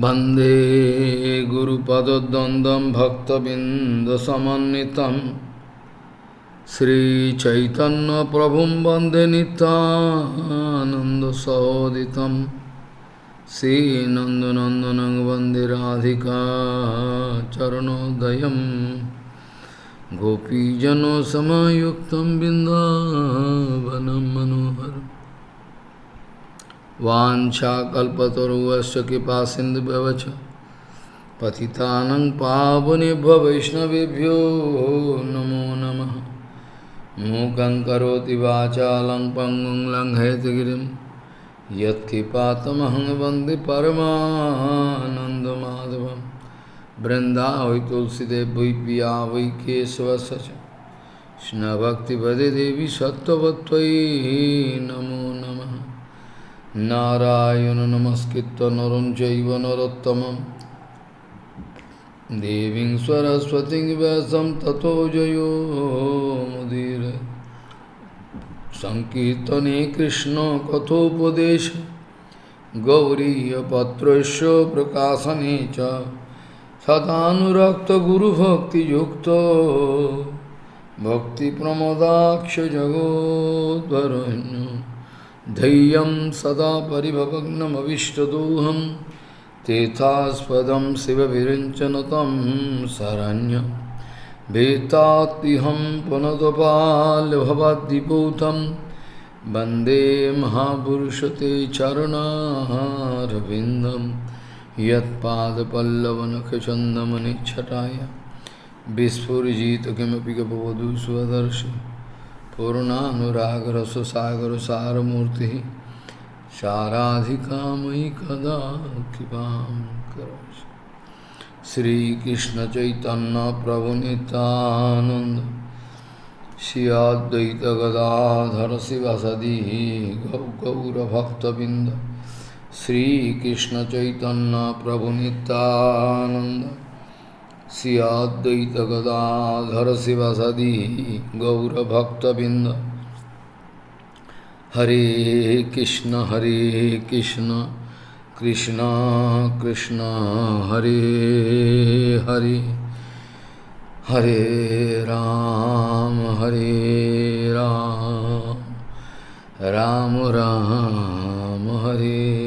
वंदे गुरुपदद्वन्द्वं भक्तबिन्दसमन्वितं श्रीचैतन्यप्रभुं वंदे नितानन्दसहोदितं श्रीनन्दनन्दनं वंदे राधिका चरणोदयं गोपीजनसमयुक्तं बिन्दावनं मनोहरम् वाञ्छाकल्पतरुवश्च कृपा सिन्धुव्यवच पतितानं पावनेभ्य वैष्णवेभ्यो नमो नमः। मूकं करोति वाचालं पङ्गुं लङ्घयतगिरिं यत्किपातमहं वंदे परमानन्दमाधवं। बृन्दावै तुलसीदेव वै पिया वै केशवस्य च कृष्णभक्तिपदे देवी सत्त्ववत्त्वयि नमो नमः। নারায়ণ নমস্কৃত নরম চৈব নরোত্তমম। দেবীং সরস্বতী ব্যাসম ততো জয়োমুদীর সংকীর্তনে কৃষ্ণ কথোপদেশ। গৌরীপত্রস্য প্রকাশনে চ। সদানুরক্ত গুরুভক্তিযুক্ত। ভক্তিপ্রমদাক্ষ জগদ্ভরণ্য धैर्यं सदा परिभवग्नमविष्टदोहं, तेथास्पदं शिवविरञ्चनतं शरण्यं। वेत्तात्तिहं पुनदपाल्भवद्दिपूतं वंदे महापुरुषते चरणारविन्दं। यत्पादपल्लवनखचन्दमनिच्छटाय विस्फुरिजित किमपि गपवधू स्वदर्शि पूर्णानुरागरससागर सारमूर्ति साराधिका मयि कदा कृपा करोसि श्रीकृष्ण चैतन्य प्रभु नित्यानंद श्री अद्वैत गदाधर शिवसदी गौरभक्तबिंद श्रीकृष्ण चैतन्य प्रभु नित्यानंद सियाद्वैत गदाधर शिवसदी गौरभक्तबिंद हरे कृष्ण हरे कृष्ण कृष्ण कृष्ण, हरे हरे। हरे राम हरे राम। राम राम, हरे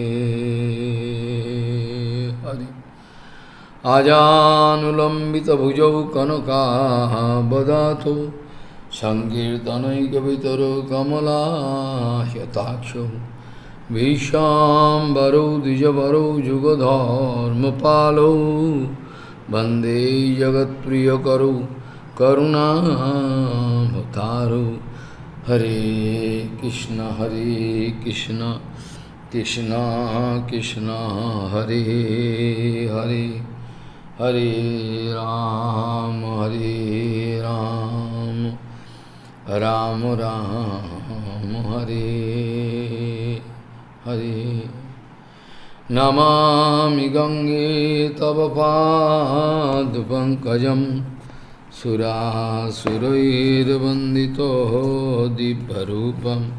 आजानुलम्बितभुजौ कनकाबदातो सङ्कीर्तनैकवितरो कमलाह्यताक्षौ भीष्माम्बरौ द्विजवरौ, जुगधर्मपालौ। वंदे जगत्प्रियकरौ करुणाभतारौ हरे कृष्ण हरे कृष्ण कृष्ण कृष्ण, हरे हरे। हरे राम हरे राम। राम राम, हरे हरे। नमामि गङ्गे तव पादपङ्कजं सुरासुरैर्वन्दितो दिव्यरूपं।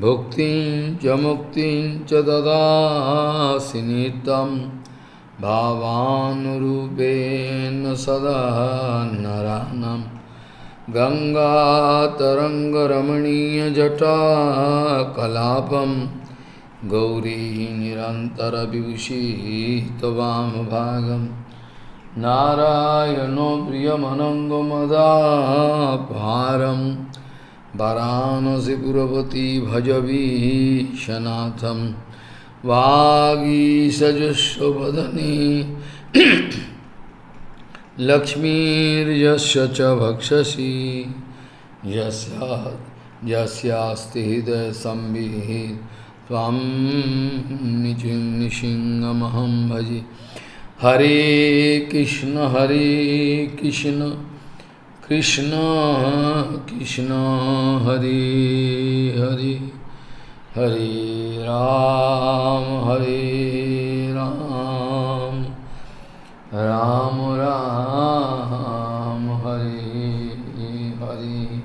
भुक्तिं च मुक्तिं च ददासि नित्यम्। भावानुरूपेण सदा नरानं गङ्गातरङ्गरमणीयजटा कलापं गौरी निरन्तरविभूषितवामभागं नारायणो प्रियमनङ्गमदापारं वरानसिपुरपति भजवीशनाथम् वागीसजस्वदने लक्ष्मीर्यस्य च भक्षसि। यस्यास्ति हृदयसंविः। त्वां निचिन्निसिंहमहं भजे। हरे कृष्ण हरे कृष्ण। कृष्ण कृष्ण, हरे हरे। हरे राम हरे राम। राम राम, हरे हरे।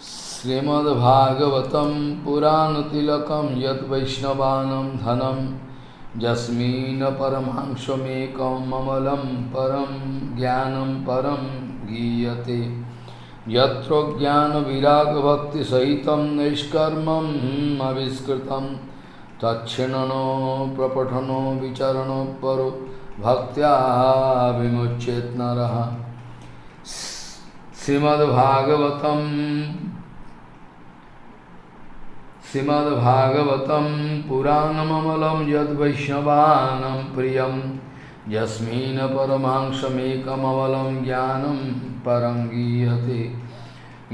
श्रीमद्भागवतं पुराणतिलकं यद्वैष्णवानं धनं, यस्मिन् परमांशमेकममलं परं ज्ञानं परं गीयते। यत्र ज्ञानविरागभक्तिसहितं निष्कर्मम् आविष्कृतं तच्छिणनो, प्रपठनो विचरणो परो विमुच्येत् नरः। श्रीमद्भागवतं श्रीमद्भागवतं पुराणममलं यद्वैष्णवानां प्रियं यस्मिन् परमांशमेकममलं ज्ञानं परं गीयते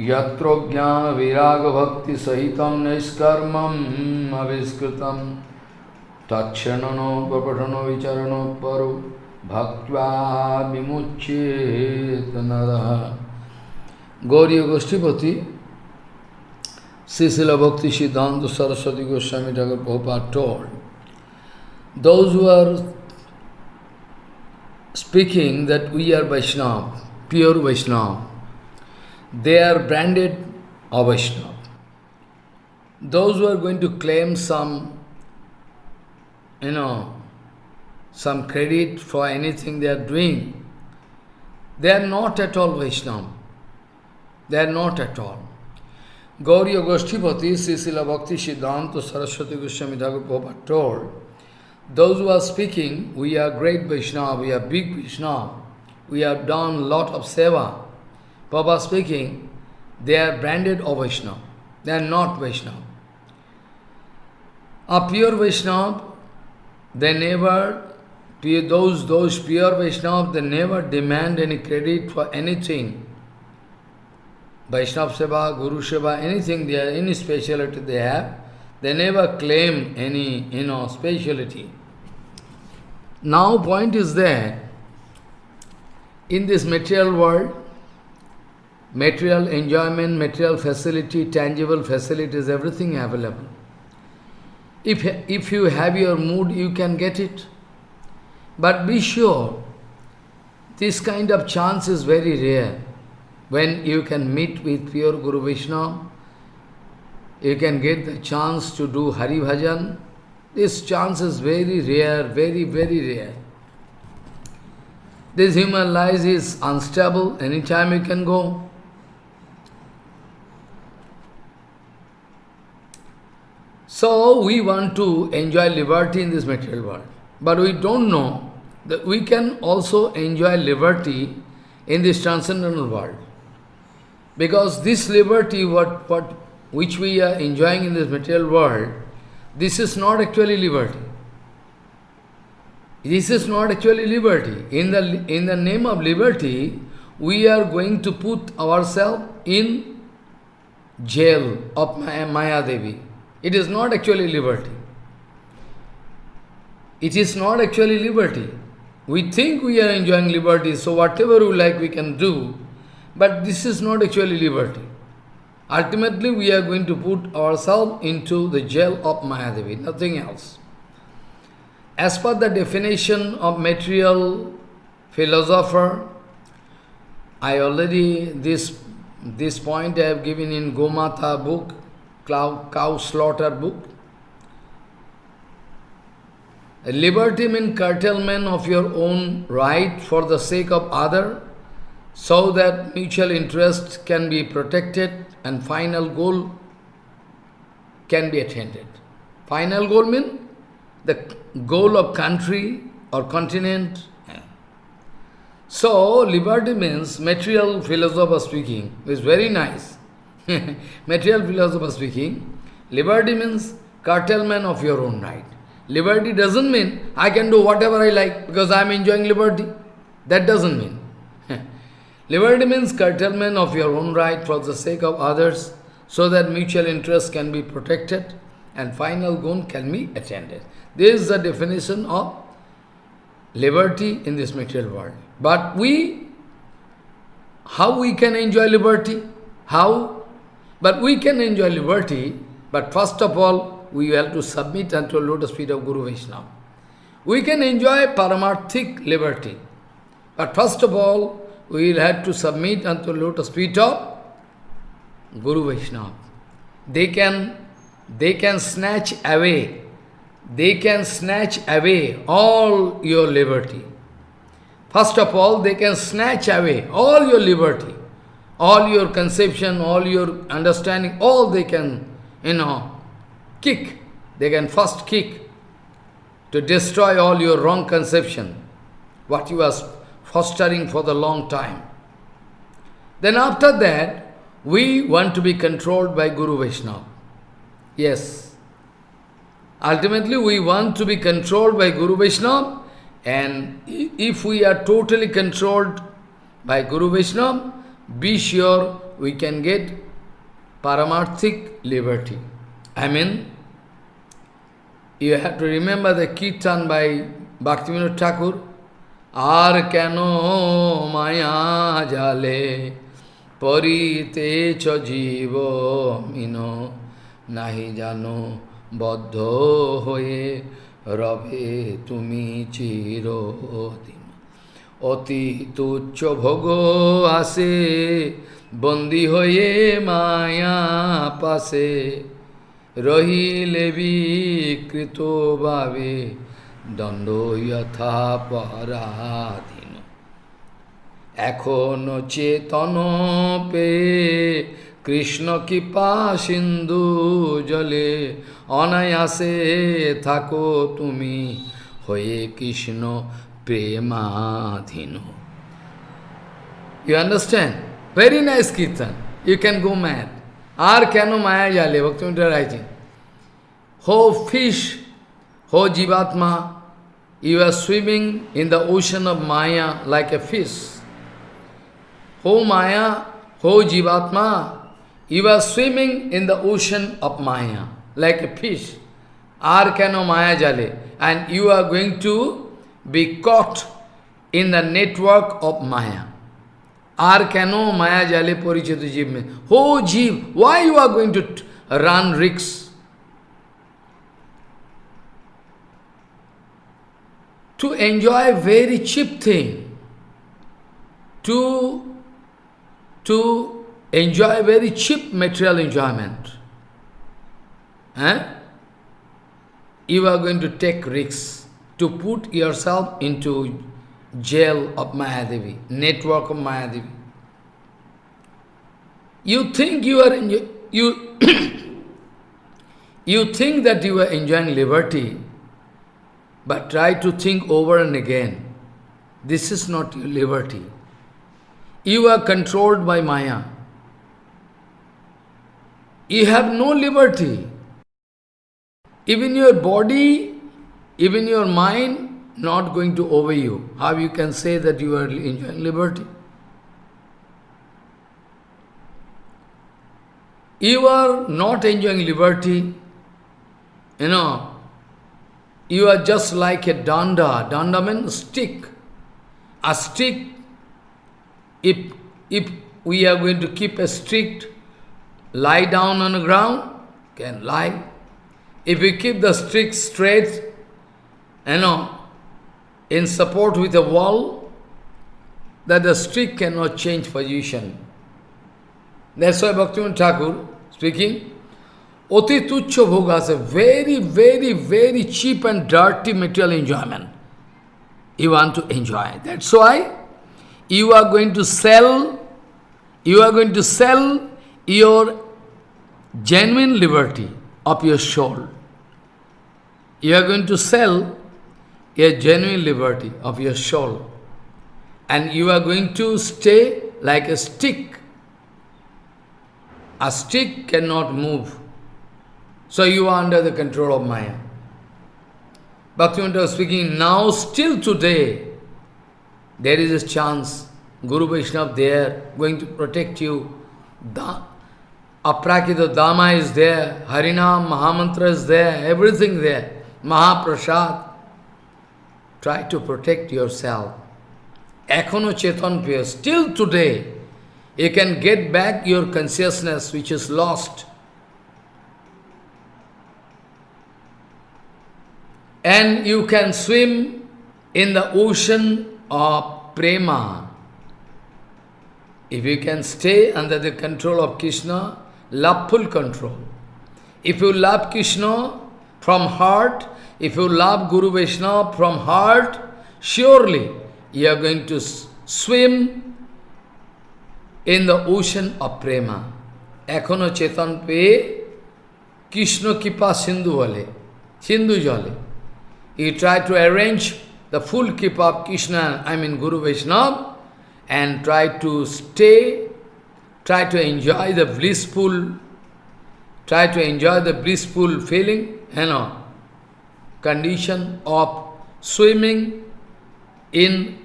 यत्र ज्ञानविरागभक्तिसहितं निष्कर्मम् आविष्कृतं तत्क्षणनो प्रपठनो विचरणो परो भक्त्वा विमुच्येत नरः Gauri गोष्ठीपति Sisila Bhakti Siddhanta Saraswati Goswami Thakur Prabhupada told, those who are speaking that we are Vaishnava, pure Vaishnava, they are branded a Vaishnava. Those who are going to claim some, you know, some credit for anything they are doing, they are not at all Vaishnava. They are not at all. Gauriya Goshtipati, Sisila Bhakti Siddhanta Saraswati Goswami Thakur told, those who are speaking, we are great Vaishnava, we are big Vaishnava, we have done lot of seva. Prabhupada speaking, they are branded of Vaishnava. They are not Vaishnava. A pure Vaishnava, they never, those, those pure Vaishnava, they never demand any credit for anything Vaishnava Seva, Guru Seva, anything they are, any speciality they have, they never claim any, you know, speciality. Now point is that in this material world, material enjoyment, material facility, tangible facilities, everything available. If, if you have your mood, you can get it. But be sure, this kind of chance is very rare when you can meet with pure Guru Vishnu, you can get the chance to do Hari Bhajan. This chance is very rare, very, very rare. This human life is unstable, anytime you can go. So we want to enjoy liberty in this material world. But we don't know that we can also enjoy liberty in this transcendental world. Because this liberty, what, what, which we are enjoying in this material world, this is not actually liberty. This is not actually liberty. In the, in the name of liberty, we are going to put ourselves in jail of Maya Devi. It is not actually liberty. It is not actually liberty. We think we are enjoying liberty, so whatever we like we can do, but this is not actually liberty. Ultimately, we are going to put ourselves into the jail of Maya Devi, nothing else. As per the definition of material philosopher, I already, this, this point I have given in Gomata book, cow, cow slaughter book. Liberty means curtailment of your own right for the sake of other so that mutual interest can be protected and final goal can be attained. Final goal means the goal of country or continent. So, liberty means, material philosopher speaking, is very nice. material philosopher speaking, liberty means curtailment of your own right. Liberty doesn't mean I can do whatever I like because I am enjoying liberty. That doesn't mean. Liberty means curtailment of your own right for the sake of others, so that mutual interest can be protected and final goal can be attained. This is the definition of liberty in this material world. But we, how we can enjoy liberty? How? But we can enjoy liberty, but first of all, we have to submit unto the lotus feet of Guru Vaishnava. We can enjoy paramarthic liberty, but first of all, we will have to submit unto lotus feet of Guru Vaishnava. They can, they can snatch away they can snatch away all your liberty. First of all, they can snatch away all your liberty, all your conception, all your understanding, all they can, you know, kick. They can first kick to destroy all your wrong conception, what you are fostering for the long time. Then after that, we want to be controlled by Guru Vaishnava. Yes. Ultimately, we want to be controlled by Guru Vaishnava, and if we are totally controlled by Guru Vaishnava, be sure we can get paramarthik liberty. I mean, you have to remember the kirtan by Bhaktivinoda Thakur, আর কেন মায়া জালে? পরিতেছ জীব মিন, নাহি জানো বদ্ধ হয়ে রবে তুমি চিরদিন। অতি তুচ্ছ ভোগ আসে, বন্দি হয়ে মায়া পাশে। রহিলে বিকৃত ভাবে দণ্ড ইথা পরাধীন এখন চেতন পে কৃষ্ণ কৃপা সিন্ধু জলে, অনায়াসে থাকো তুমি হয়ে Krishna প্রেমাধীন। You understand very nice kirtan you can go math আর কেন মায়া জালে? ভক্তিমিটা রাইটিং হো ফিশ, হো জীবাত্মা you are swimming in the ocean of Maya like a fish. Ho Maya, ho jivatma, you are swimming in the ocean of Maya like a fish. Ar kano Maya jale. And you are going to be caught in the network of Maya. আর কেন মায়া জালে পরিচিত জীব মে হো জীব why you are going to run risks to enjoy very cheap thing to to enjoy very cheap material enjoyment eh? you are going to take risks to put yourself into jail of Maya Devi, network of Maya Devi. You think you are you you think that you are enjoying liberty, but try to think over and again. This is not your liberty. You are controlled by Maya. You have no liberty. Even your body, even your mind not going to obey you. How you can say that you are enjoying liberty? You are not enjoying liberty. You know, you are just like a danda. Danda means stick. A stick, if, if we are going to keep a stick, lie down on the ground, can lie. If we keep the stick straight, you know, in support with a wall, that the stick cannot change position. That's why Bhaktivinoda Thakur speaking, Oti Tuccha Bhoga is a very, very, very cheap and dirty material enjoyment. You want to enjoy. That's why you are going to sell, you are going to sell your genuine liberty of your soul. You are going to sell a genuine liberty of your soul. And you are going to stay like a stick. A stick cannot move. So you are under the control of Maya. Bhaktivinoda was speaking, now still today, there is a chance, Guru Vaishnava there, going to protect you. Da, Aprakita Dhamma is there, Harinam, Mahamantra is there, everything there, Mahaprasad. Try to protect yourself. Ekhono Chetan Piya, still today, you can get back your consciousness which is lost. And you can swim in the ocean of prema. If you can stay under the control of Krishna, loveful control. If you love Krishna from heart, if you love Guru Vaishnava from heart, surely you are going to swim in the ocean of prema. Ekhono chetan pe Krishna kipa sindhu vale, sindhu jale. You tried to arrange the full keep of Krishna, I mean Guru Vaishnava, and try to stay, try to enjoy the blissful, try to enjoy the blissful feeling, you know, condition of swimming in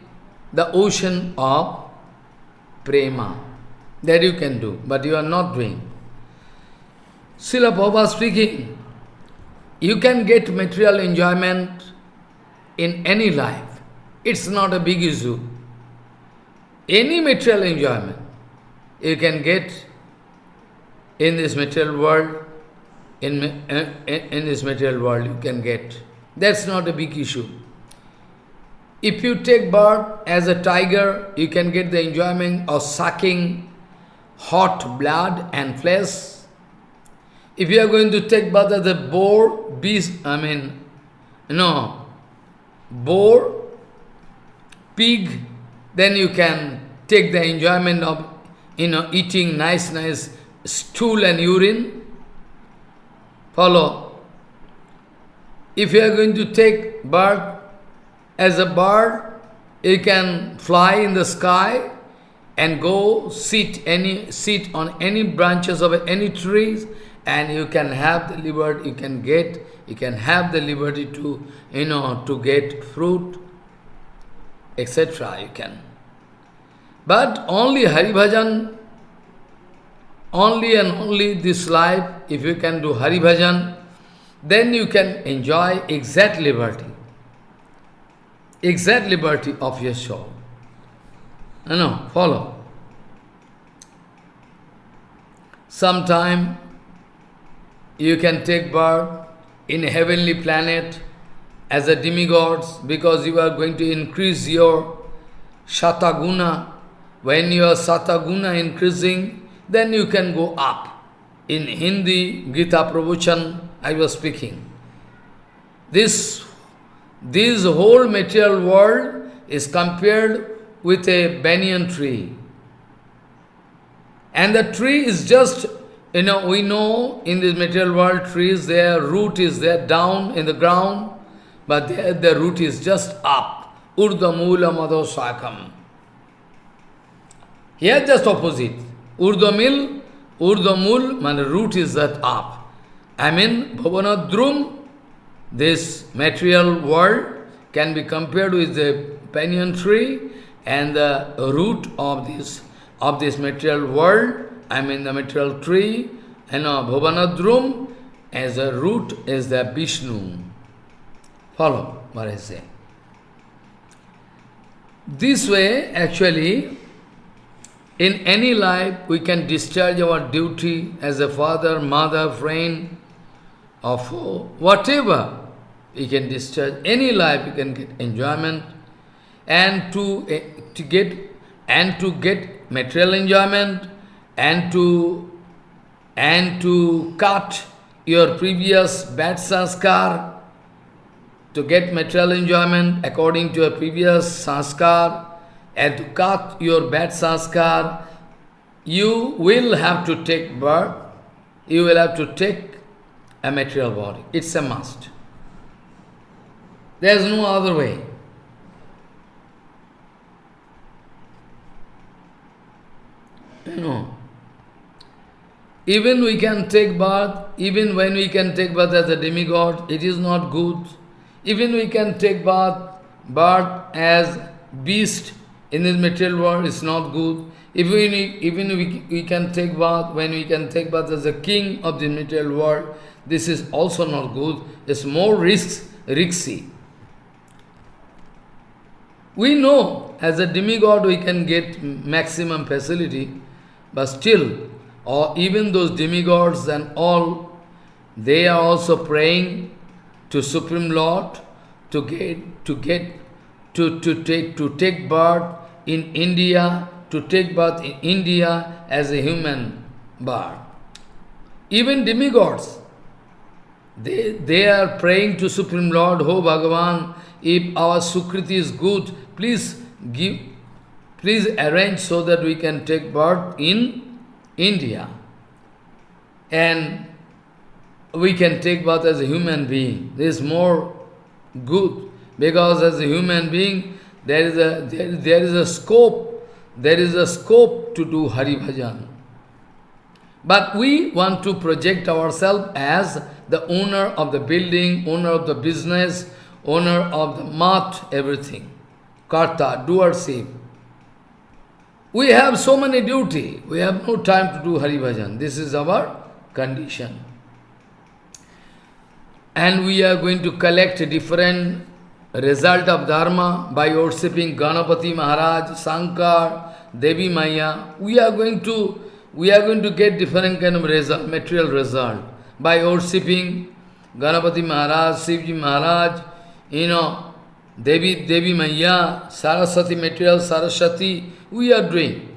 the ocean of prema. That you can do, but you are not doing. Srila Prabhupada speaking, you can get material enjoyment in any life. It's not a big issue. Any material enjoyment you can get in this material world, in, in, in this material world you can get. That's not a big issue. If you take birth as a tiger, you can get the enjoyment of sucking hot blood and flesh. If you are going to take birth as a boar, beast, I mean, no, boar, pig, then you can take the enjoyment of, you know, eating nice, nice stool and urine. Follow. If you are going to take birth as a bird, you can fly in the sky and go sit any sit on any branches of any trees and you can have the liberty, you can get, you can have the liberty to, you know, to get fruit, etc. You can. But only Hari Bhajan, only and only this life, if you can do Hari Bhajan, then you can enjoy exact liberty. Exact liberty of your soul. You know, follow. Sometime you can take birth in heavenly planet as a demigods because you are going to increase your Shataguna. When your Sataguna increasing, then you can go up. In Hindi, Gita Pravachan, I was speaking. This, this whole material world is compared with a banyan tree. And the tree is just you know, we know in this material world trees, their root is there down in the ground, but their, their root is just up. Urdamula madho. Here just opposite. Urdamil, Urdamul, my root is that up. I mean, Bhavanadrum, this material world can be compared with the banyan tree and the root of this of this material world I mean the material tree, and a Bhuvanadrum as a root is the Vishnu. Follow what I say. This way, actually, in any life, we can discharge our duty as a father, mother, friend, or foe, whatever. We can discharge any life, we can get enjoyment, and to, uh, to get and to get material enjoyment, and to and to cut your previous bad sanskar to get material enjoyment according to your previous sanskar and to cut your bad sanskar, you will have to take birth, you will have to take a material body. It's a must. There is no other way. You know. Even we can take bath, even when we can take bath as a demigod, it is not good. Even we can take bath, bath as beast in this material world, it's not good. Even, even we, we can take bath, when we can take bath as a king of the material world, this is also not good. It's more risks, risky. We know as a demigod we can get maximum facility, but still or even those demigods and all, they are also praying to Supreme Lord to get to get to, to take to take birth in India, to take birth in India as a human birth. Even demigods, they, they are praying to Supreme Lord, Oh Bhagavan, if our Sukriti is good, please give, please arrange so that we can take birth in India. And we can take birth as a human being. This is more good, because as a human being, there is a, there, there is a scope, there is a scope to do Hari Bhajan. But we want to project ourselves as the owner of the building, owner of the business, owner of the mat, everything. Karta, doership. We have so many duty. We have no time to do Hari Bhajan. This is our condition. And we are going to collect different result of Dharma by worshipping Ganapati Maharaj, Sankar, Devi Maya. We are going to we are going to get different kind of result, material result by worshipping Ganapati Maharaj, Shivji Maharaj, you know, Devi, Devi Maya, Saraswati material, Saraswati, we are doing.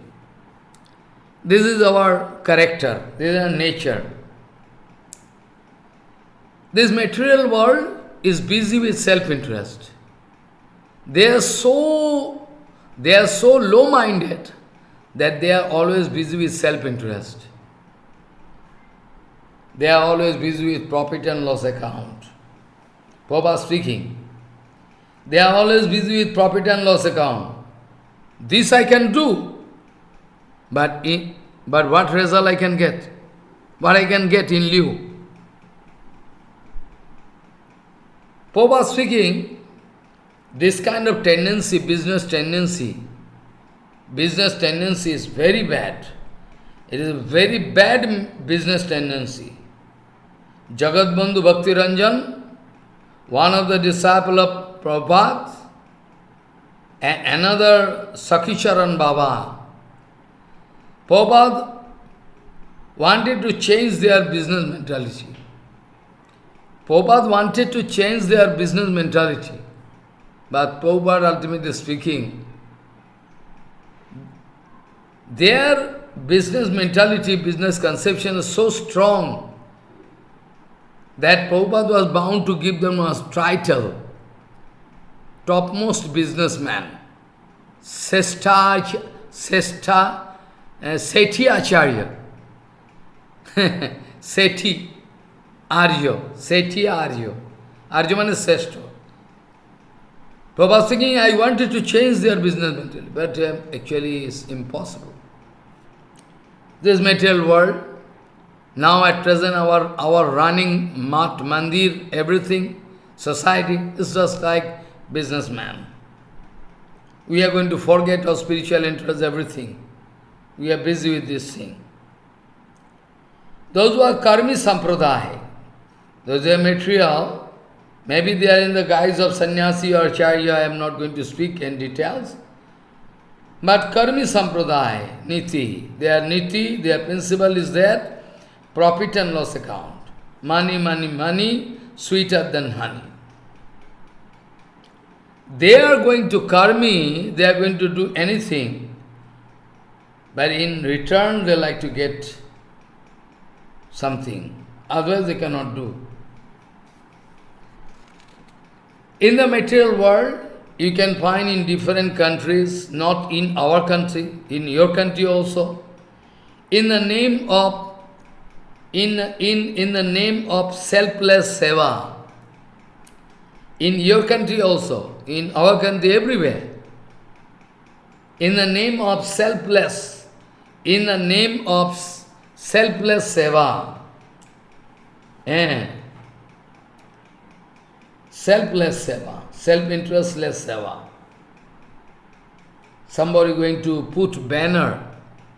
This is our character, this is our nature. This material world is busy with self-interest. They are so, they are so low-minded that they are always busy with self-interest. They are always busy with profit and loss account. Papa speaking. They are always busy with profit and loss account. This I can do, but, in, but what result I can get? What I can get in lieu? Papa speaking, this kind of tendency, business tendency, business tendency is very bad. It is a very bad business tendency. Jagat Bandhu Bhakti Ranjan, one of the disciple of Prabhupada, and another Sakhicharan Baba. Prabhupada wanted to change their business mentality. Prabhupada wanted to change their business mentality. But Prabhupada, ultimately speaking, their business mentality, business conception is so strong that Prabhupada was bound to give them a title, topmost businessman, Sesta, Sesta, uh, Acharya, Sethi Arya, Sethi Arya. Arya means Sesta. Prabhupada thinking, I wanted to change their business mentality, but uh, actually it's impossible. This material world, now at present our, our running mat, mandir, everything, society is just like businessman. We are going to forget our spiritual interests, everything. We are busy with this thing. Those who are karmi sampradaya, those who are material, maybe they are in the guise of sannyasi or charya, I am not going to speak in details. But karmi sampradaya, niti, their niti, their principle is there, profit and loss account. Money, money, money, sweeter than honey. They are going to karmi, they are going to do anything, but in return they like to get something. Otherwise they cannot do. In the material world, you can find in different countries, not in our country, in your country also, in the name of in, in, in the name of selfless seva. In your country also, in our country, everywhere. In the name of selfless, in the name of selfless seva. Eh? Selfless seva, self-interestless seva. Somebody going to put banner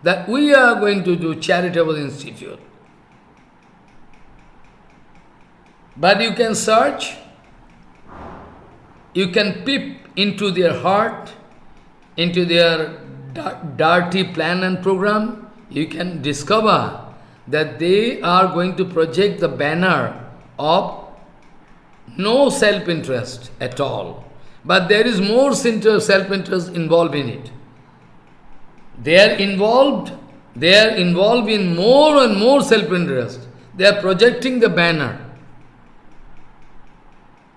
that we are going to do charitable institute. But you can search, you can peep into their heart, into their dirty plan and program, you can discover that they are going to project the banner of no self-interest at all. But there is more self-interest involved in it. They are involved, they are involved in more and more self-interest. They are projecting the banner.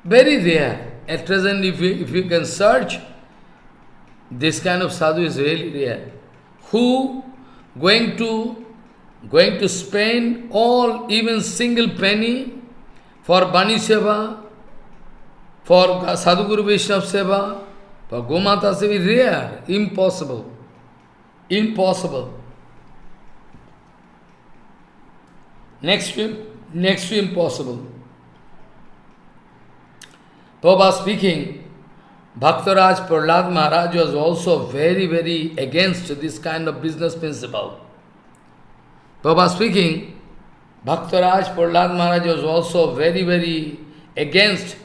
Very rare. At present, if you, if you can search, this kind of sadhu is really rare. Who going to going to spend all, even single penny for Bani Seva, for Sadhguru Vaishnava Seva, for Gomata Seva, rare, impossible. Impossible. Next to, next to impossible. Prabhupada speaking, Bhaktaraj Prahlad Maharaj was also very, very against this kind of business principle. Prabhupada speaking, Bhaktaraj Prahlad Maharaj was also very, very against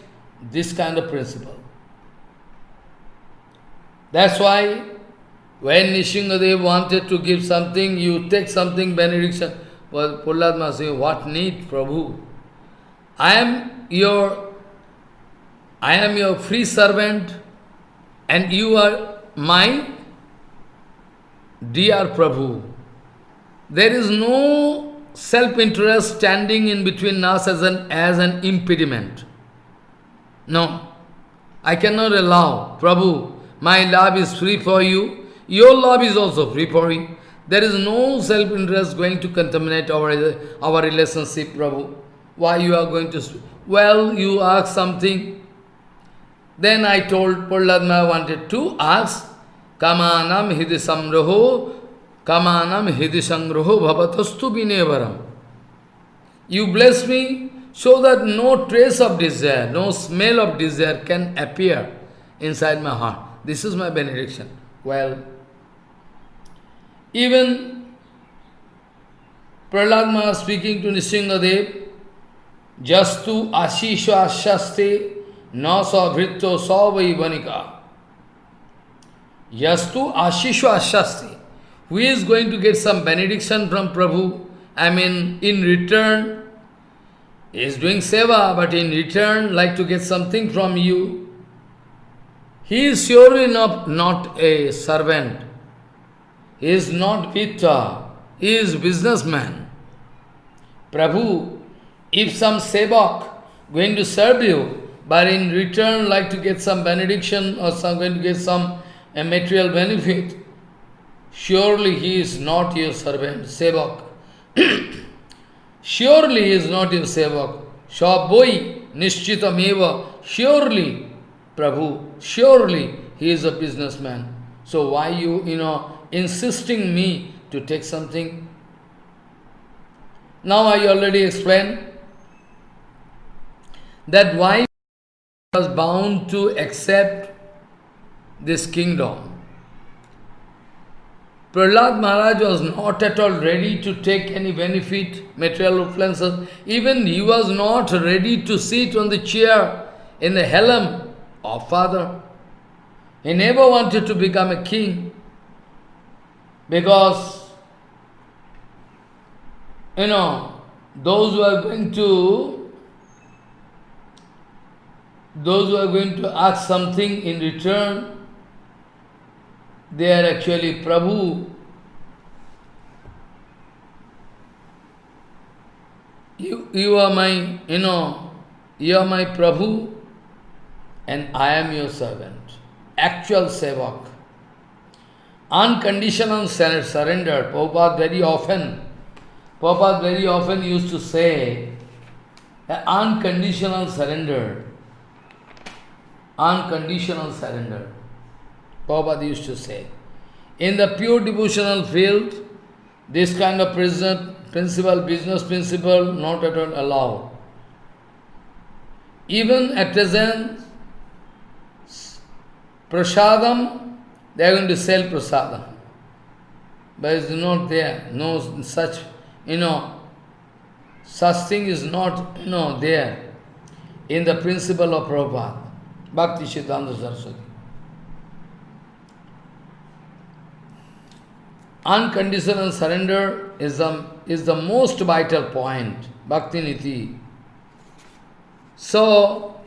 this kind of principle. That's why when Nrisinghadev wanted to give something, you take something benediction. Well, Prahlad Maharaj said, what need, Prabhu? I am your I am your free servant and you are my dear Prabhu. There is no self-interest standing in between us as an, as an impediment. No, I cannot allow, Prabhu, my love is free for you, your love is also free for me. There is no self-interest going to contaminate our, our relationship, Prabhu. Why you are going to... Well, you ask something. Then I told Prahlad wanted to ask, Kamanam hidi samroho, kamanam hidi sangroho bhavatastu binevaram. You bless me so that no trace of desire, no smell of desire can appear inside my heart. This is my benediction. Well, even Prahlad speaking to Nrisinghadev, Jastu Ashisha Ashaste Na Savritto Savai Vanika. Yastu Ashishu Ashasti. Who is going to get some benediction from Prabhu? I mean, in return, he is doing seva, but in return, like to get something from you. He is surely not, not a servant. He is not Pitta. He is businessman. Prabhu, if some sevak going to serve you, but in return like to get some benediction or some going to get some a material benefit, surely he is not your servant, sevak. surely he is not your sevak. Shaboi nishchitameva, surely, Prabhu, surely he is a businessman. So why you, you know, insisting me to take something? Now I already explained that why was bound to accept this kingdom. Prahlad Maharaj was not at all ready to take any benefit, material influences. Even he was not ready to sit on the chair in the helm of father. He never wanted to become a king because, you know, those who are going to those who are going to ask something in return, they are actually Prabhu. You, you are my, you know, you are my Prabhu and I am your servant. Actual sevak. Unconditional surrender. Prabhupada very often, Prabhupada very often used to say, unconditional surrender unconditional surrender. Prabhupada used to say. In the pure devotional field, this kind of principle, business principle, not at all allowed. Even at present, prasadam, they are going to sell prasadam. But it's not there, no such, you know, such thing is not, you know, there in the principle of Prabhupada. Bhakti Siddhanta Saraswati. Unconditional surrender is the, is the most vital point, Bhakti Niti. So,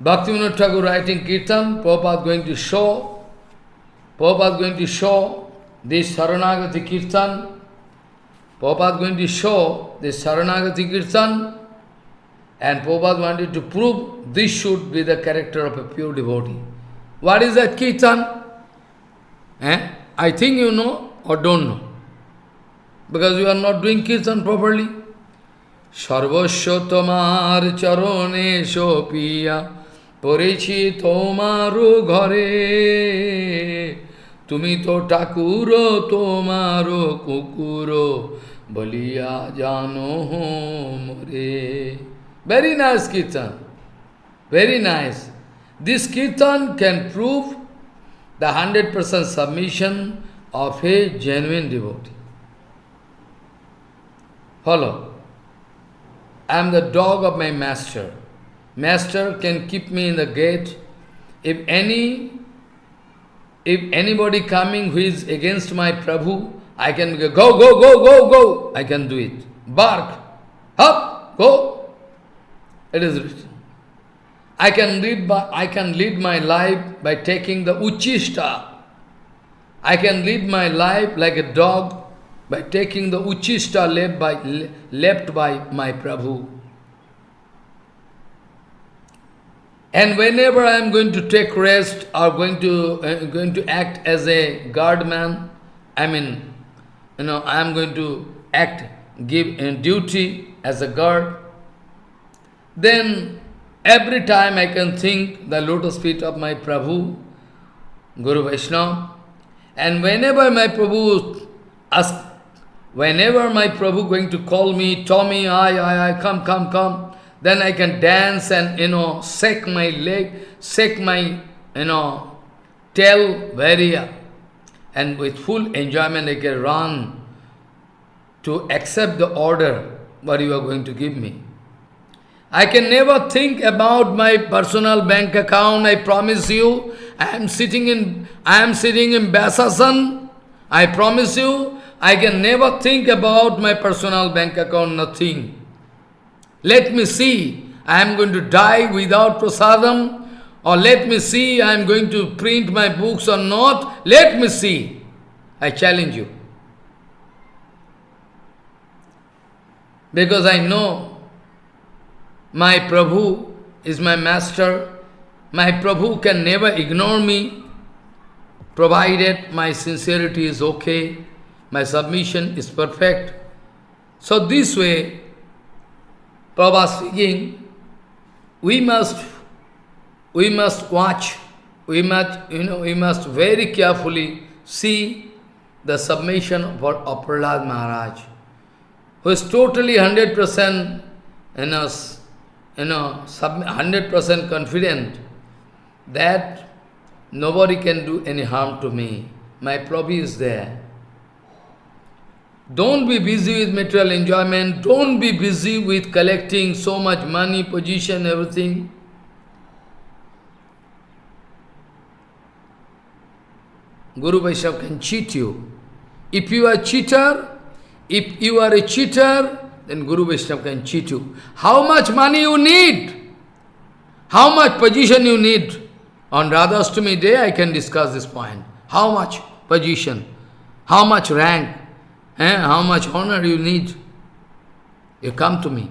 Bhakti Vinod Thakur writing Kirtan, Prabhupada going to show, Prabhupada going to show this Saranagati Kirtan, Prabhupada going to show this Saranagati Kirtan And Prabhupada wanted to prove this should be the character of a pure devotee. What is that kirtan? Eh? I think you know or don't know. Because you are not doing kirtan properly. তোমার চরণে সোপিয়া পড়েছি তোমারও ঘরে তুমি তো ঠাকুর তোমারও কুকুর বলিয়া জানো মরে Very nice kirtan. Very nice. This kirtan can prove the 100% submission of a genuine devotee. Follow. I am the dog of my master. Master can keep me in the gate. If any, if anybody coming who is against my Prabhu, I can go, go, go, go, go, go. I can do it. Bark. Up, go. It is written. I can lead by, I can lead my life by taking the uchista. I can lead my life like a dog by taking the uchista left by, left by my Prabhu. And whenever I am going to take rest or going to, uh, going to act as a guardman, I mean, you know, I am going to act, give in duty as a guard, then every time I can think the lotus feet of my Prabhu, Guru Vaishnava, and whenever my Prabhu ask, Whenever my Prabhu going to call me, Tommy, I, I, I, come, come, come, then I can dance and, you know, shake my leg, shake my, you know, tail very, and with full enjoyment I can run to accept the order what you are going to give me. I can never think about my personal bank account, I promise you. I am sitting in, I am sitting in Vyasasan, I promise you, I can never think about my personal bank account, nothing. Let me see, I am going to die without prasadam, or let me see, I am going to print my books or not. Let me see. I challenge you. Because I know my Prabhu is my master. My Prabhu can never ignore me, provided my sincerity is okay my submission is perfect. So this way, Prabhupada speaking, we must, we must watch, we must, you know, we must very carefully see the submission of, of Prahlad Maharaj, who is totally 100% in know, you know, 100% confident that nobody can do any harm to me. My Prabhu is there. Don't be busy with material enjoyment. Don't be busy with collecting so much money, position, everything. Guru Vaishnava can cheat you. If you are a cheater, if you are a cheater, then Guru Vaishnava can cheat you. How much money you need? How much position you need? On Radhastami day, I can discuss this point. How much position? How much rank? Eh, how much honor you need? You come to me.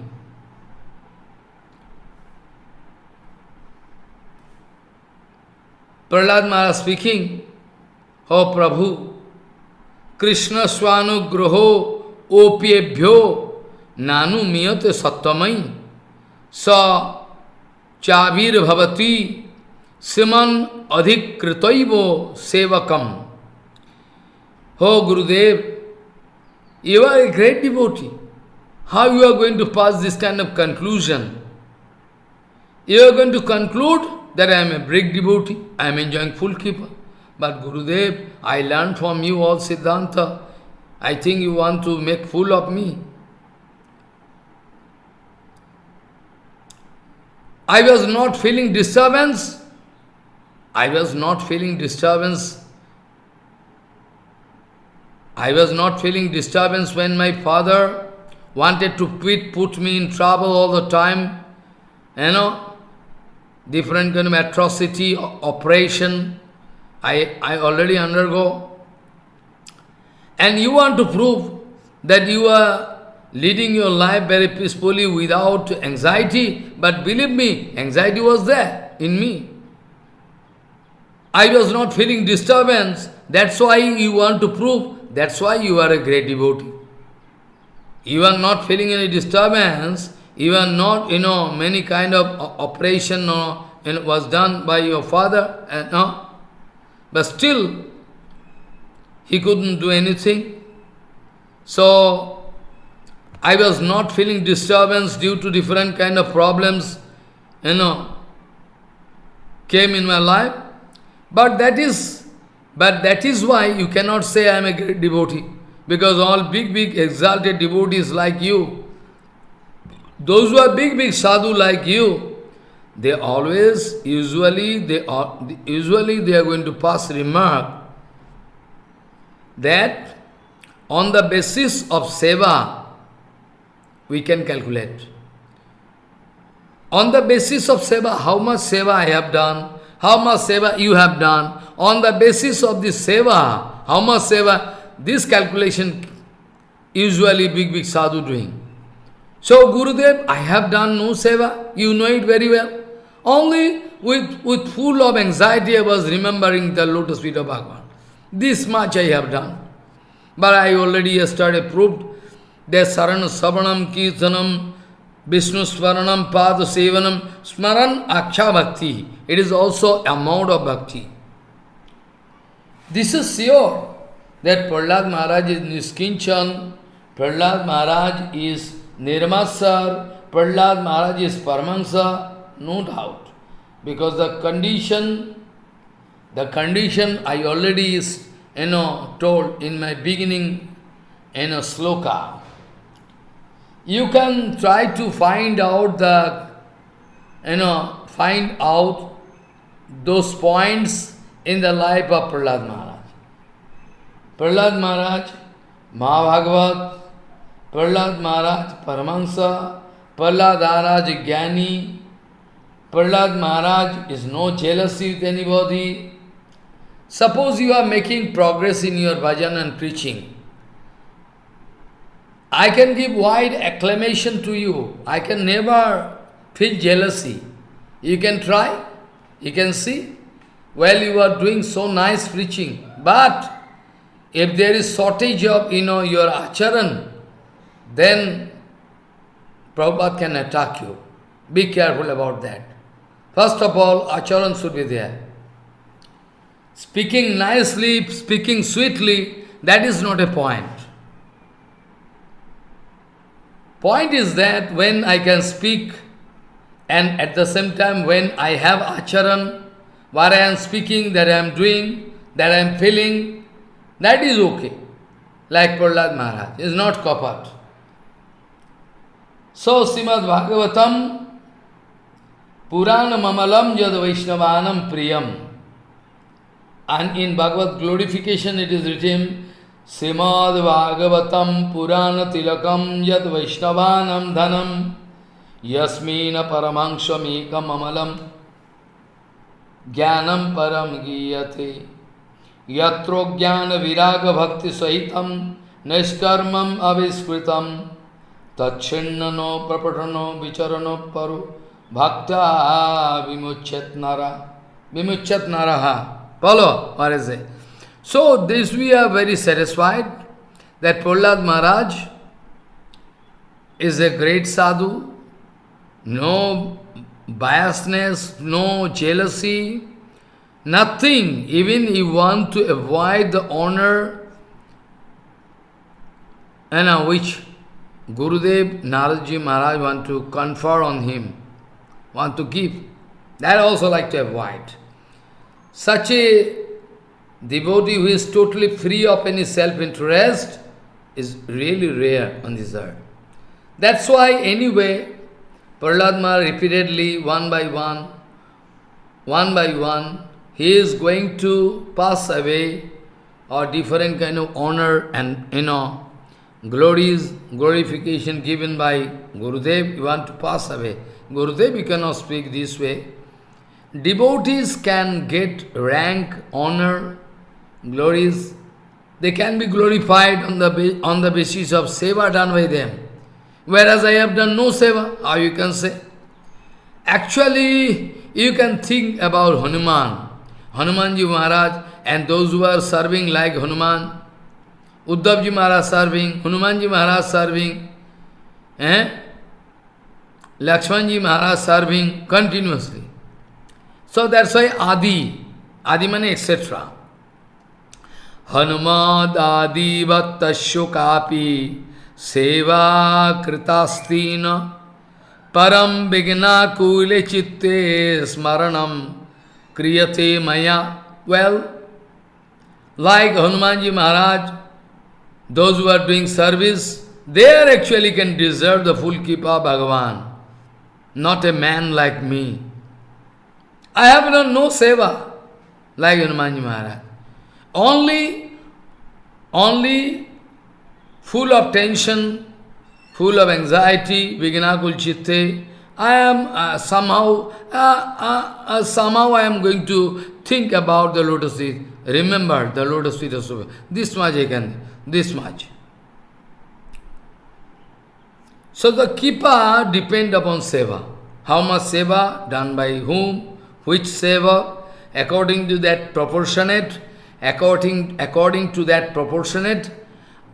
Prahlad Maharaj speaking, Oh Prabhu, Krishna Swanugraho Opyebhyo नानु मियत सत्वमयी। स चाबीर भवती सिमन अधिकृत सेवकम। हो गुरुदेव you R a great डिबोटी how you are going to pass this kind of conclusion you are going to conclude that I M A break डिबोटी I am enjoying full keeper but Gurudev I learn from you all सिद्धांत I think you want to make full of me I was not feeling disturbance. I was not feeling disturbance I was not feeling disturbance when my father wanted to quit, put me in trouble all the time. You know, different kind of atrocity, operation, I, I already undergo. And you want to prove that you are leading your life very peacefully without anxiety, but believe me, anxiety was there in me. I was not feeling disturbance, that's why you want to prove, that's why you are a great devotee. You are not feeling any disturbance, you are not, you know, many kind of operation or, you know, was done by your father, And, no? but still, he couldn't do anything. So, I was not feeling disturbance due to different kind of problems, you know, came in my life. But that is, but that is why you cannot say I am a great devotee. Because all big, big exalted devotees like you, those who are big, big sadhu like you, they always, usually, they are, usually they are going to pass remark that on the basis of seva, we can calculate. On the basis of seva, how much seva I have done, how much seva you have done, on the basis of this seva, how much seva, this calculation usually big, big sadhu doing. So, Gurudev, I have done no seva, you know it very well. Only with, with full of anxiety I was remembering the lotus feet of Bhagavan. This much I have done. But I already yesterday proved दे शरण श्रवणम कीर्तनम, विष्णु स्वर्णम पाद सेवनम, स्मरण अक्षा भक्ति। It is also amount of bhakti. This is sure that Prahlad Maharaj is निष्किंचन Prahlad Maharaj is निर्मा सर Prahlad Maharaj is Paramhans no doubt because the condition the condition I already is you know told in my beginning an a shloka You can try to find out the, you know, find out those points in the life of Prahlad Maharaj. Prahlad Maharaj, Mahabhagavat, Prahlad Maharaj, Paramahansa, Prahlad Maharaj, Jnani, Prahlad Maharaj is no jealousy with anybody. Suppose you are making progress in your bhajan and preaching. I can give wide acclamation to you. I can never feel jealousy. You can try, you can see. Well, you are doing so nice preaching. But if there is shortage of, you know, your acharan, then Prabhupada can attack you. Be careful about that. First of all, acharan should be there. Speaking nicely, speaking sweetly, that is not a point. Point is that when I can speak and at the same time when I have acharan, what I am speaking, that I am doing, that I am feeling, that is okay. Like Prahlad Maharaj, is not kapat. So, Srimad Bhagavatam Purana Mamalam Yad Vaishnavanam Priyam. And in Bhagavad glorification it is written, Srimad Bhagavatam Purana Tilakam Yad Vaishnavanam Dhanam Yasmina Paramangshamikam Amalam Jnanam Param Giyate Yatro Jnana Viraga Bhakti Sahitam Nishkarmam Aviskritam Tachinano Prapatano Vicharano Paru Bhakta vimuchat So, this we are very satisfied that Prahlad Maharaj is a great sadhu, no biasness, no jealousy, nothing. Even he want to avoid the honor and uh, which Gurudev Naradji Maharaj want to confer on him want to give. That also like to avoid. Such a devotee who is totally free of any self-interest is really rare on this earth. That's why anyway, Prahlad repeatedly, one by one, one by one, he is going to pass away or different kind of honor and, you know, glories, glorification given by Gurudev, you want to pass away. Gurudev, you cannot speak this way. Devotees can get rank, honor, glories. They can be glorified on the, on the basis of seva done by them. whereas I have done no seva. How you can say? Actually, you can think about Hanuman, Hanumanji Maharaj, and those who are serving like Hanuman, Uddhavji Maharaj serving, Hanumanji Maharaj serving, eh? Lakshmanji Maharaj serving continuously. So that's why Adi, Adi mane etc. Hanumad Adi Vattasyo Kapi Seva Kritastina Param Vigna Kule Chitte Smaranam Kriyate Maya. Well, like Hanumanji Maharaj, those who are doing service, they actually can deserve the full Kripa Bhagavan, not a man like me. I have done no seva like Hanumanji Maharaj. Only, only full of tension, full of anxiety, Vignakul Chitte, I am uh, somehow, uh, uh, uh, somehow I am going to think about the lotus feet. Remember the lotus feet of Subha. This much I can, this much. So the Kripa depend upon seva. How much seva, done by whom, which seva, according to that proportionate, according, according to that proportionate,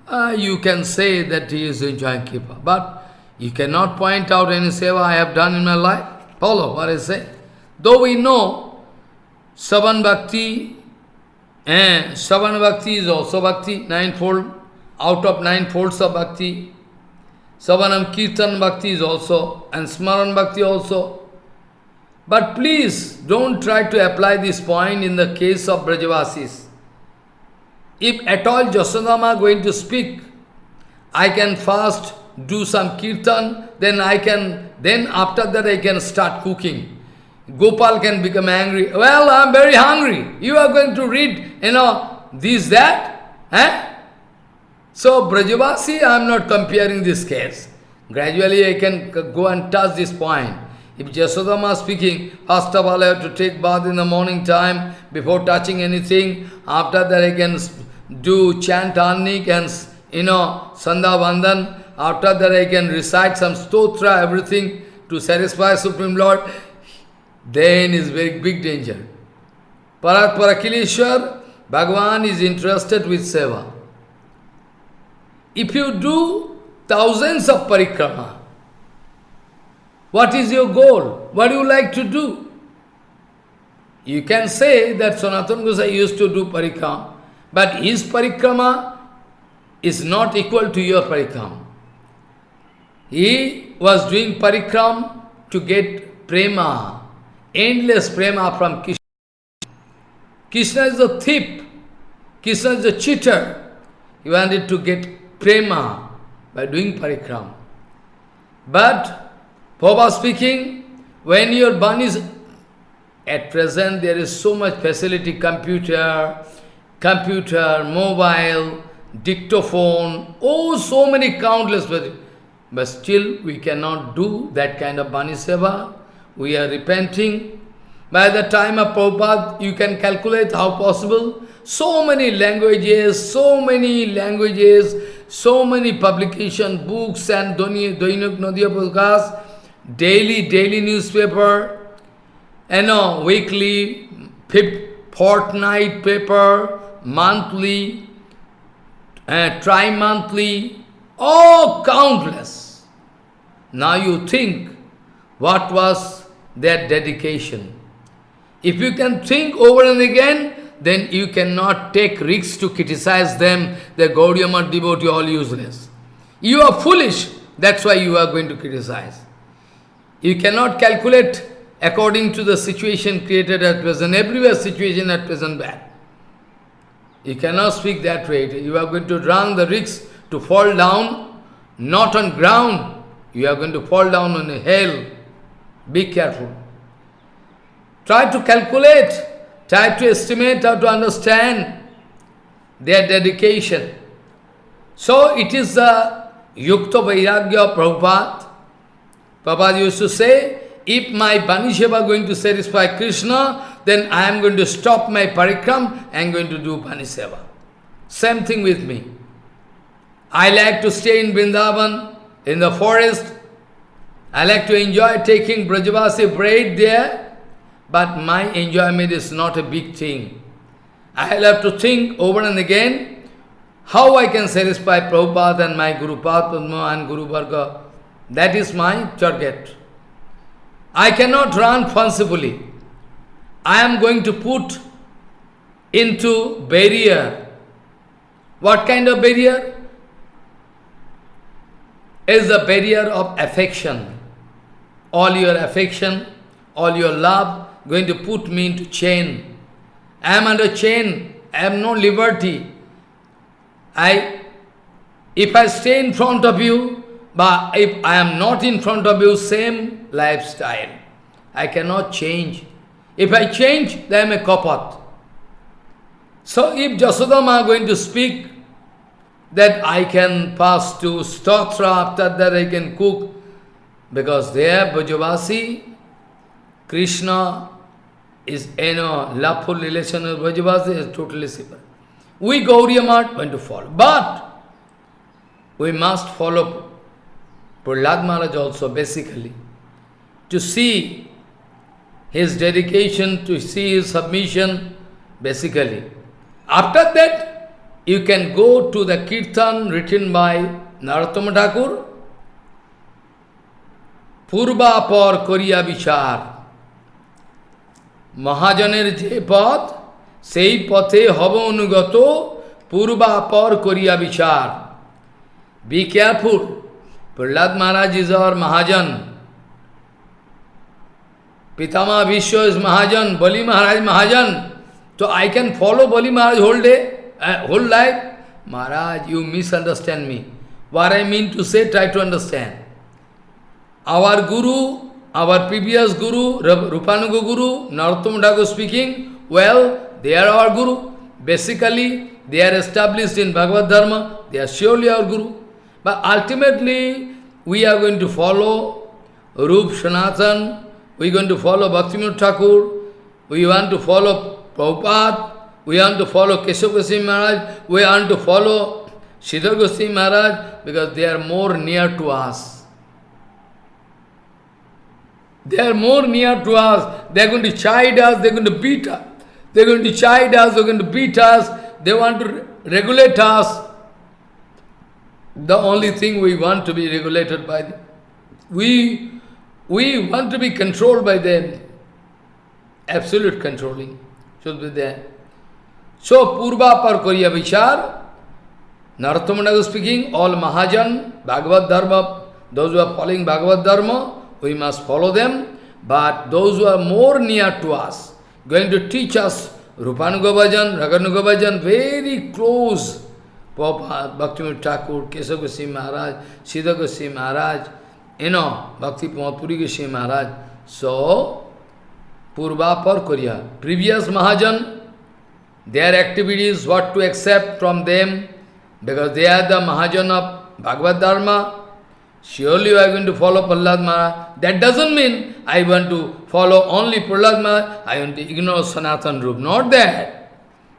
uh, you can say that he is enjoying Kripa. But you cannot point out any seva I have done in my life. Follow what I say. Though we know Savan Bhakti, eh, Savan Bhakti is also Bhakti, ninefold, out of nine folds of Bhakti. Savanam Kirtan Bhakti is also, and Smaran Bhakti also. But please, don't try to apply this point in the case of Brajavasis. If at all Jasodama going to speak, I can fast, do some kirtan, then I can, then after that I can start cooking. Gopal can become angry. Well, I'm very hungry. You are going to read, you know, this, that. Eh? So, Brajavasi, I am not comparing this case. Gradually I can go and touch this point. If Jasodama speaking, first of all I have to take bath in the morning time before touching anything. After that I can do chant Annik and, you know, Sandha Vandan. After that I can recite some stotra, everything to satisfy Supreme Lord. Then is very big danger. Parat Parakileshwar, Bhagavan is interested with seva. If you do thousands of parikrama, what is your goal? What do you like to do? You can say that Sanatana Gosai used to do parikrama, but his parikrama is not equal to your parikrama. He was doing parikram to get prema, endless prema from Krishna. Krishna is a thief. Krishna is a cheater. He wanted to get prema by doing parikram. But, Prabhupada speaking, when your burn is, at present there is so much facility, computer, computer, mobile, dictaphone, oh, so many countless, but still we cannot do that kind of Bani Seva. We are repenting. By the time of Prabhupada, you can calculate how possible. So many languages, so many languages, so many publication, books and Doinak Nadia Prakash, daily, daily newspaper, you know, weekly, fortnight paper, monthly, uh, tri-monthly, oh, countless. Now you think, what was their dedication? If you can think over and again, then you cannot take risks to criticize them, the Gaudiya devotee, all useless. You are foolish, that's why you are going to criticize. You cannot calculate according to the situation created at present. Everywhere situation at present bad. You cannot speak that way. You are going to run the risk to fall down, not on ground. You are going to fall down on hell. Be careful. Try to calculate, try to estimate how to understand their dedication. So it is the Yukta Vairagya of Prabhupada. Prabhupada used to say, if my Banisheva going to satisfy Krishna, then I am going to stop my parikram, I am going to do Baniseva. Same thing with me. I like to stay in Vrindavan, in the forest. I like to enjoy taking Brajavasi braid there, but my enjoyment is not a big thing. I'll have to think over and again how I can satisfy Prabhupada and my Guru Padma and Guru Varga. That is my target. I cannot run fancifully. I am going to put into barrier. What kind of barrier? Is the barrier of affection. All your affection, all your love, going to put me into chain. I am under chain. I have no liberty. I, if I stay in front of you, but if I am not in front of you, same lifestyle. I cannot change. If I change, then I am a kapat. So if Jasodama going to speak that I can pass to Stotra, after that I can cook, because there Brajavasi, Krishna is, you know, loveful relation with Brajavasi is totally separate. We Gaudiya Math going to follow. But we must follow Prahlad Maharaj also basically. To see his dedication to see his submission, basically. After that, you can go to the kirtan written by Narottam Thakur, Purba Par Koriya Vichar, Mahajaner Jepat, Sei Pate Havanugato, Purba Par Koriya Vichar. Be careful, Prahlad Maharaj Mahajan. Pitama Vishwa is Mahajan, Bali Maharaj Mahajan. So I can follow Bali Maharaj whole day, uh, whole life. Maharaj, you misunderstand me. What I mean to say, try to understand. Our Guru, our previous Guru, Rupanuga Guru, Narottam Dago speaking, well, they are our Guru. Basically, they are established in Bhagavad Dharma, they are surely our Guru. But ultimately, we are going to follow Rup Sanatan, we are going to follow Bhaktivinoda Thakur, we want to follow Prabhupada, we want to follow Keshav Goswami Maharaj, we want to follow Siddhar Goswami Maharaj because they are more near to us. They are more near to us. They are going to chide us, they are going to beat us. They are going to chide us, they are going to beat us. They want to regulate us. The only thing we want to be regulated by them. We, we want to be controlled by them. Absolute controlling should be there. So, Purva par Koriya Vichar, Narottamanaga speaking, all Mahajan, Bhagavad Dharma, those who are following Bhagavad Dharma, we must follow them, but those who are more near to us, going to teach us Rupanuga Bhajan, Raganuga Bhajan, very close, Prabhupada, Bhaktivinoda Thakur, Kesava Maharaj, Siddha Maharaj, you know, Bhakti Puri Goswami Maharaj. So, Purvapar Koriya. Previous Mahajan, their activities, what to accept from them, because they are the Mahajan of Bhagavad Dharma. Surely you are going to follow Prahlad Maharaj. That doesn't mean I want to follow only Prahlad Maharaj, I want to ignore Sanatan Rup. Not that.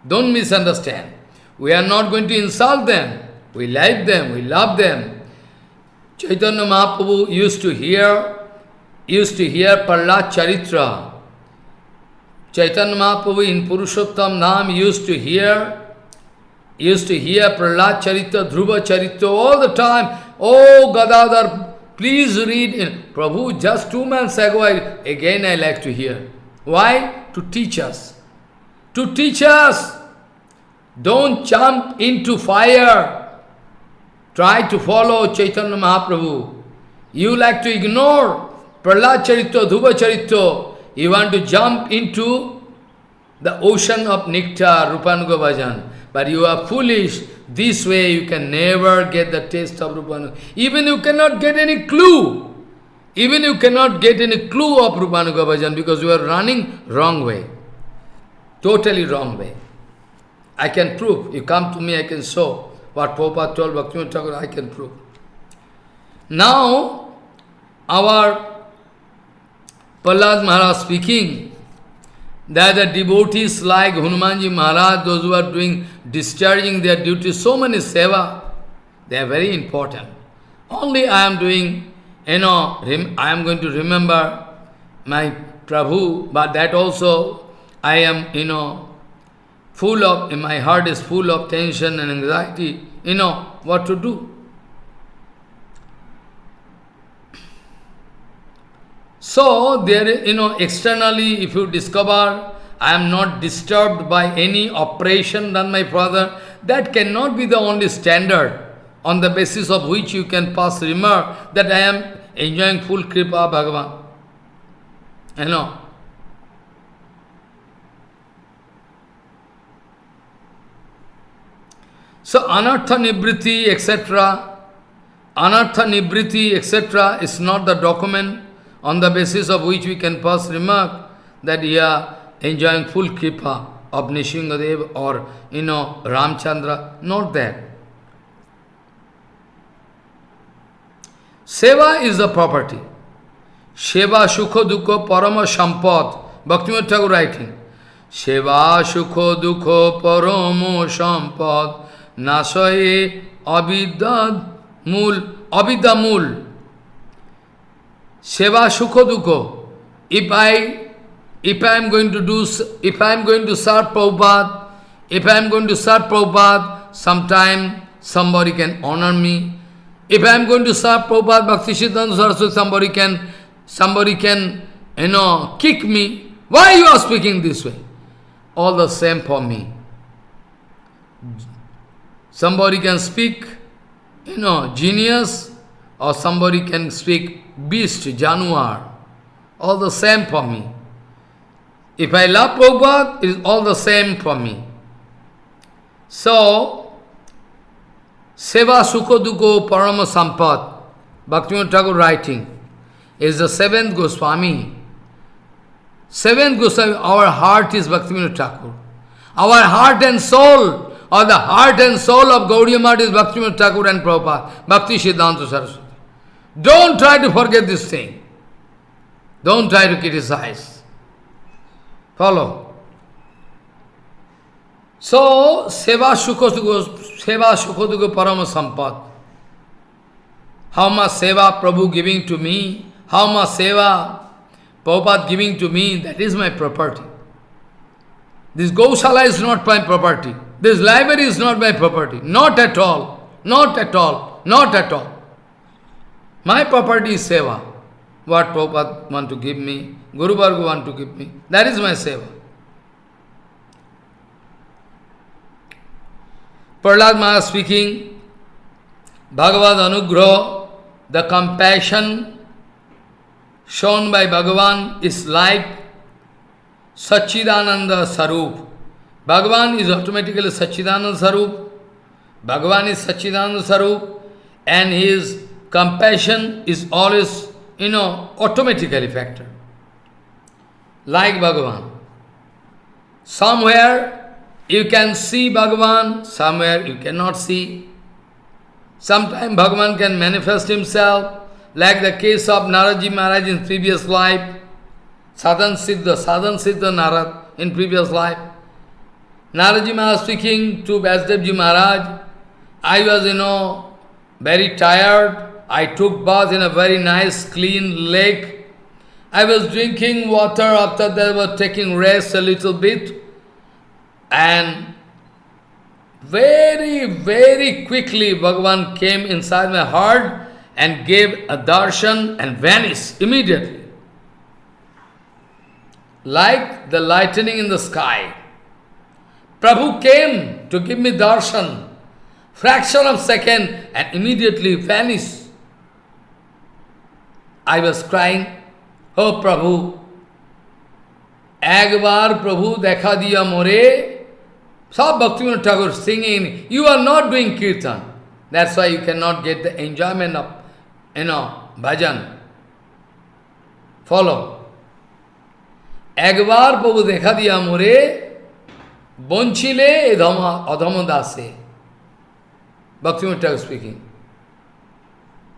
Don't misunderstand. We are not going to insult them. We like them, we love them. Chaitanya Mahaprabhu used to hear, used to hear Prahlad Charitra. Chaitanya Mahaprabhu in Purushottam Nam used to hear, used to hear Prahlad Charita, Dhruva Charita all the time. Oh Gadadhar, please read in Prabhu, just two months ago, I, again I like to hear. Why? To teach us. To teach us. Don't jump into fire. Try to follow Chaitanya Mahaprabhu. You like to ignore Prahlad Charito, Dhruva Charito. you want to jump into the ocean of nectar, Rupanuga Bhajan. But you are foolish. This way you can never get the taste of Rupanuga. Even you cannot get any clue. Even you cannot get any clue of Rupanuga Bhajan because you are running wrong way. Totally wrong way. I can prove. You come to me, I can show. What Prabhupada told Bhaktivinoda Thakur, I can prove. Now, our Prahlad Maharaj speaking that the devotees like Hanumanji Maharaj, those who are doing, discharging their duty, so many seva, they are very important. Only I am doing, you know, I am going to remember my Prabhu, but that also I am, you know, full of, my heart is full of tension and anxiety, you know, what to do. So, there, you know, externally, if you discover I am not disturbed by any operation done by Father, that cannot be the only standard on the basis of which you can pass remark that I am enjoying full Kripa Bhagavan. You know. So, anartha nibriti, etc., anartha nibriti, etc., is not the document on the basis of which we can pass remark that you are enjoying full kripa of Nrisinghadev or, you know, Ramchandra. Not that. Seva is the property. Sheva Shukho Dukho Parama Sampad. Bhaktivinoda Thakur writing. Sheva Shukho Dukho Paramo Sampad. Nasaye Abidad Mul. Abidamul. Seva Sukha Dukha. If I, if I am going to do, if I am going to serve Prabhupada, if I am going to serve Prabhupada, sometime somebody can honor me. If I am going to serve Prabhupada, Bhakti Siddhanta Saraswati, somebody can, somebody can, you know, kick me. Why you are speaking this way? All the same for me. Somebody can speak, you know, genius, or somebody can speak beast, januar, all the same for me. If I love Prabhupada, it is all the same for me. So, Seva Sukha Dukho Parama Sampad, Bhaktivinoda Thakur writing, is the seventh Goswami. Seventh Goswami, our heart is Bhaktivinoda Thakur. Our heart and soul, or the heart and soul of Gaudiya Math is Bhaktivinoda Thakur and Prabhupada, Bhakti Siddhanta Saraswati. Don't try to forget this thing. Don't try to criticize. Follow. So, Seva Shukosugo, Seva Shukodugo Parama Sampad. How much Seva Prabhu giving to me, how much Seva Prabhupada giving to me, that is my property. This Gaushala is not my property. This library is not my property. Not at all. Not at all. Not at all. My property is seva. What Prabhupada want to give me, Guru Varga want to give me, that is my seva. Prahlad Maharaj speaking, Bhagavad Anugrah, the compassion shown by Bhagavan is like Sachidananda Sarup. Bhagavan is automatically Sachidananda Sarup. Bhagavan is Sachidananda Sarup and his compassion is always, you know, automatically factor. Like Bhagavan. Somewhere you can see Bhagavan, somewhere you cannot see. Sometimes Bhagavan can manifest himself, like the case of Naradji Maharaj in previous life, Sadhan Siddha, Sadhan Siddha Narad in previous life. Naradji Maharaj speaking to Vyasdevji Maharaj, I was, you know, very tired, I took bath in a very nice clean lake. I was drinking water after that was taking rest a little bit. And very, very quickly Bhagavan came inside my heart and gave a darshan and vanished immediately. Like the lightning in the sky. Prabhu came to give me darshan, fraction of second, and immediately vanished. I was crying, Oh Prabhu, Agvar Prabhu dekha diya more, Sab Bhaktivinoda Tagore singing, you are not doing kirtan. That's why you cannot get the enjoyment of, you know, bhajan. Follow. Agvar Prabhu dekha diya more, Bonchile Adhama, Adhamadase. Bhakti speaking.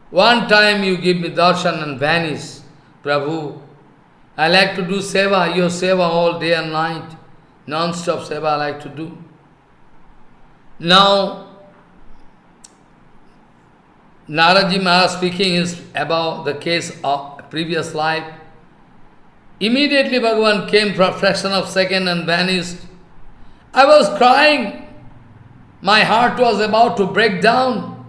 One time you give me darshan and vanish, Prabhu. I like to do seva, your seva all day and night. Non-stop seva I like to do. Now, Naradji Maharaj speaking is about the case of previous life. Immediately Bhagavan came for a fraction of second and vanished. I was crying. My heart was about to break down.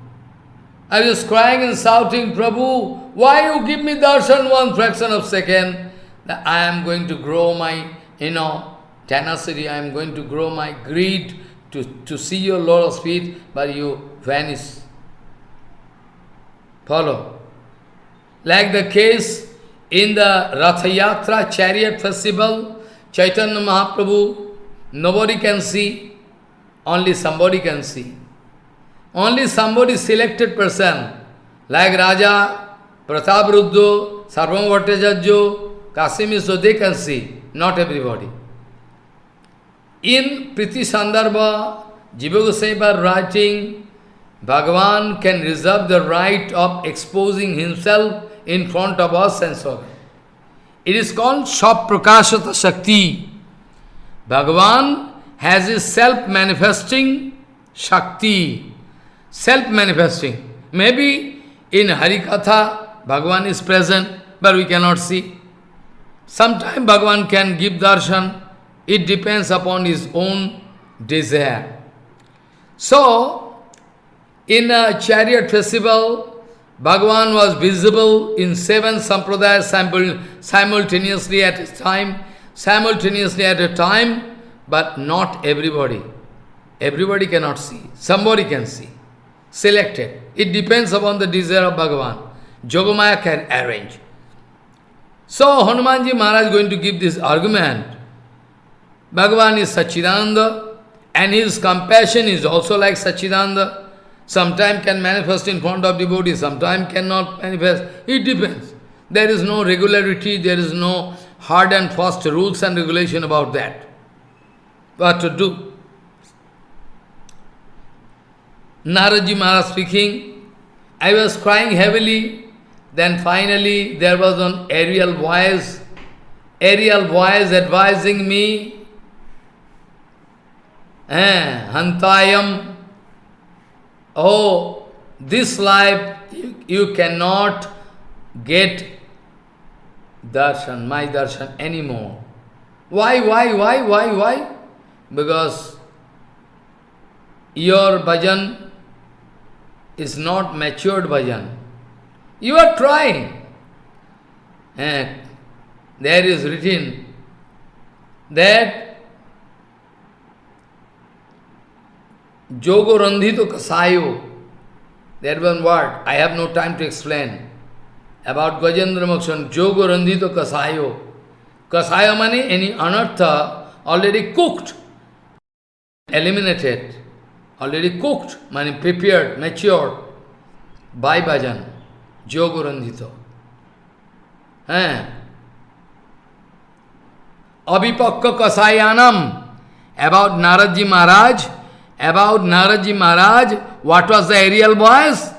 I was crying and shouting, Prabhu, why you give me darshan one fraction of second? That I am going to grow my, you know, tenacity, I am going to grow my greed to, to see your Lord's feet, but you vanish. Follow. Like the case in the Ratha Yatra chariot festival, Chaitanya Mahaprabhu, nobody can see, only somebody can see. Only somebody selected person, like Raja, Pratap Sarvabhauma Bhattacharya, Kasimi, they can see, not everybody. In Priti Sandarbha, Jiva Goswami writing, Bhagavan can reserve the right of exposing himself in front of us and. It is called Shab Prakashata Shakti. Bhagavan has his self-manifesting Shakti, self-manifesting. Maybe in Harikatha, Bhagavan is present, but we cannot see. Sometimes Bhagavan can give darshan. It depends upon his own desire. So, in a chariot festival, Bhagavan was visible in seven sampradayas simultaneously at a time, simultaneously at a time, but not everybody. Everybody cannot see. Somebody can see. Selected. It depends upon the desire of Bhagavan. Jogamaya can arrange. So Hanumanji Maharaj is going to give this argument. Bhagavan is Sachidananda and his compassion is also like Sachidananda. Sometime can manifest in front of devotee, sometime cannot manifest. It depends. There is no regularity, there is no hard and fast rules and regulation about that. What to do? Naradji Maharaj speaking, I was crying heavily, then finally there was an aerial voice, aerial voice advising me, eh, Hantayam oh, this life you, you cannot get darshan, my darshan anymore. Why, why, why, why, why? Because your bhajan is not matured bhajan. You are trying. And there is written that Jogo Randhito Kasayo. That one word, I have no time to explain. About Gajendra Mokshan, Jogo Randhito Kasayo. Kasayo money, any anartha already cooked, eliminated, already cooked, money prepared, matured by bhajan, Jogo Randhito. Eh? Abhipakka Kasayanam, about Naradji Maharaj, about Naradji Maharaj, what was the aerial voice?